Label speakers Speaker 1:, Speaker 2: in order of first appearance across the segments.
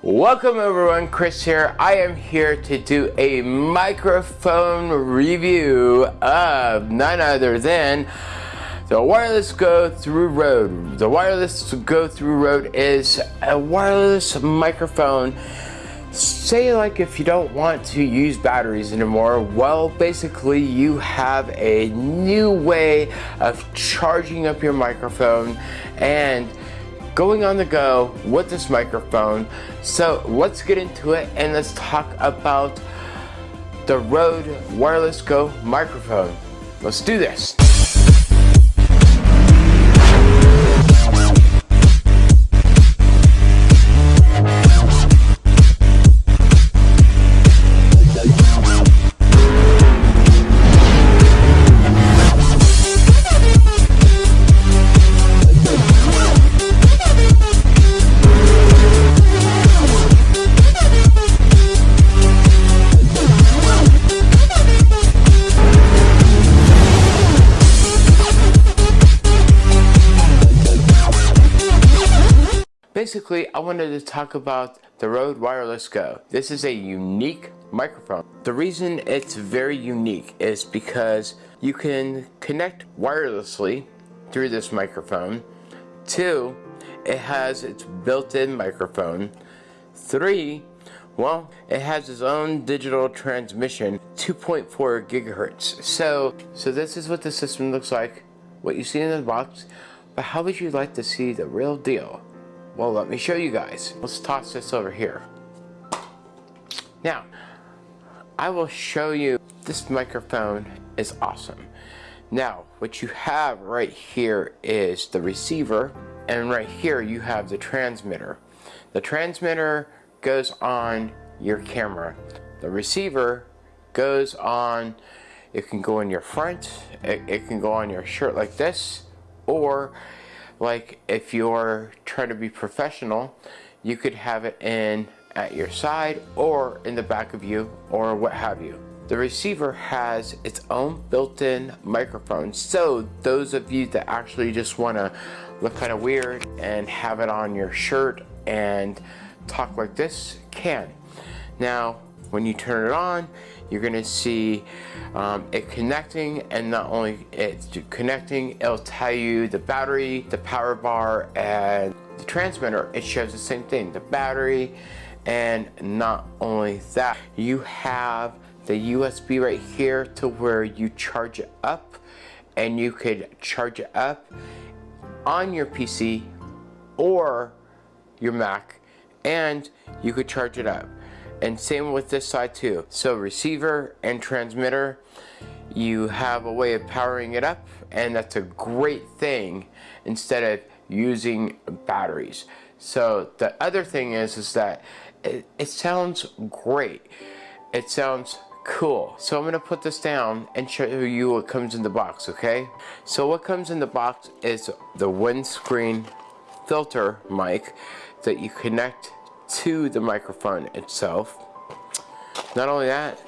Speaker 1: Welcome everyone, Chris here. I am here to do a microphone review of none other than the Wireless Go Through Rode. The Wireless Go Through Rode is a wireless microphone. Say like if you don't want to use batteries anymore, well basically you have a new way of charging up your microphone and going on the go with this microphone. So let's get into it and let's talk about the Rode Wireless Go microphone. Let's do this. Basically, I wanted to talk about the Rode Wireless Go. This is a unique microphone. The reason it's very unique is because you can connect wirelessly through this microphone. Two, it has its built-in microphone. Three, well, it has its own digital transmission, 2.4 gigahertz. So, so this is what the system looks like, what you see in the box, but how would you like to see the real deal? Well, let me show you guys. Let's toss this over here. Now, I will show you this microphone is awesome. Now, what you have right here is the receiver, and right here you have the transmitter. The transmitter goes on your camera. The receiver goes on, it can go in your front, it, it can go on your shirt like this, or like if you're trying to be professional you could have it in at your side or in the back of you or what have you. The receiver has its own built-in microphone. So those of you that actually just want to look kind of weird and have it on your shirt and talk like this can. Now when you turn it on you're gonna see um, it connecting and not only it's connecting it'll tell you the battery the power bar and the transmitter. It shows the same thing the battery and not only that you have the USB right here to where you charge it up and you could charge it up on your PC or your Mac and you could charge it up and same with this side too. So receiver and transmitter you have a way of powering it up and that's a great thing instead of using batteries. So the other thing is is that it, it sounds great. It sounds cool. So I'm gonna put this down and show you what comes in the box okay? So what comes in the box is the windscreen filter mic that you connect to the microphone itself. Not only that,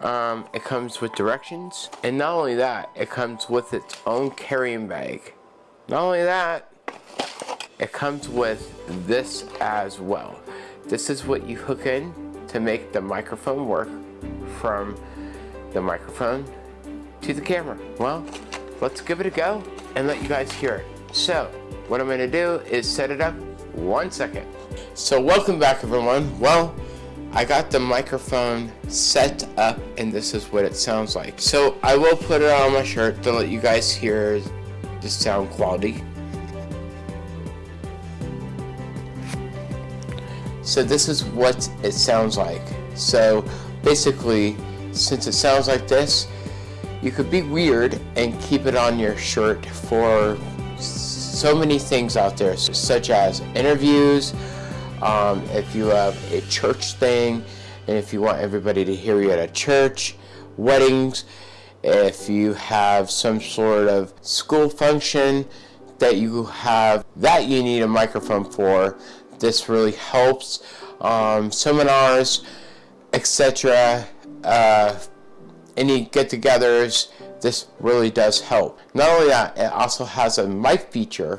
Speaker 1: um, it comes with directions, and not only that, it comes with its own carrying bag. Not only that, it comes with this as well. This is what you hook in to make the microphone work from the microphone to the camera. Well, let's give it a go and let you guys hear it. So, what I'm gonna do is set it up one second. So welcome back everyone. Well, I got the microphone set up and this is what it sounds like. So I will put it on my shirt to let you guys hear the sound quality. So this is what it sounds like. So basically, since it sounds like this, you could be weird and keep it on your shirt for so many things out there, such as interviews, um, if you have a church thing, and if you want everybody to hear you at a church, weddings, if you have some sort of school function that you have that you need a microphone for, this really helps. Um, seminars, etc. Uh, any get-togethers, this really does help. Not only that, it also has a mic feature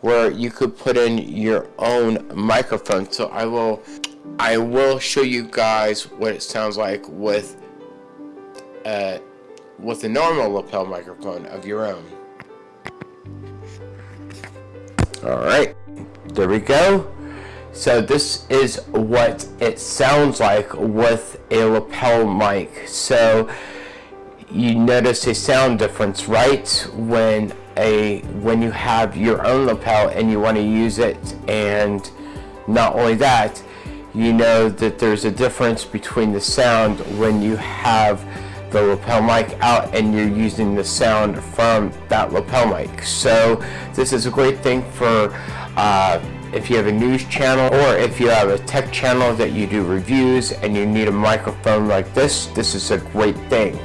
Speaker 1: where you could put in your own microphone. So I will, I will show you guys what it sounds like with, uh, with a normal lapel microphone of your own. Alright, there we go. So this is what it sounds like with a lapel mic. So you notice a sound difference, right? When a when you have your own lapel and you want to use it and not only that, you know that there's a difference between the sound when you have the lapel mic out and you're using the sound from that lapel mic. So this is a great thing for uh, if you have a news channel or if you have a tech channel that you do reviews and you need a microphone like this, this is a great thing.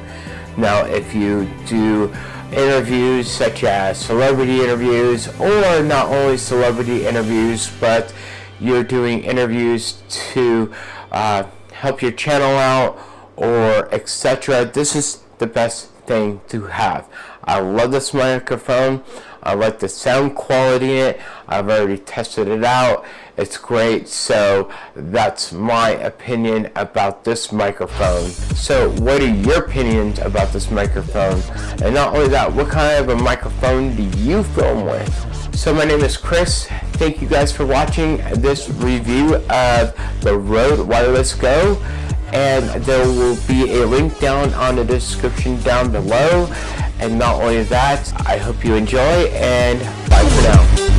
Speaker 1: Now if you do interviews such as celebrity interviews or not only celebrity interviews but you're doing interviews to uh, help your channel out or etc. This is the best thing to have. I love this microphone. I like the sound quality in it. I've already tested it out. It's great. So that's my opinion about this microphone. So what are your opinions about this microphone? And not only that, what kind of a microphone do you film with? So my name is Chris. Thank you guys for watching this review of the Rode Wireless Go and there will be a link down on the description down below and not only that I hope you enjoy and bye for now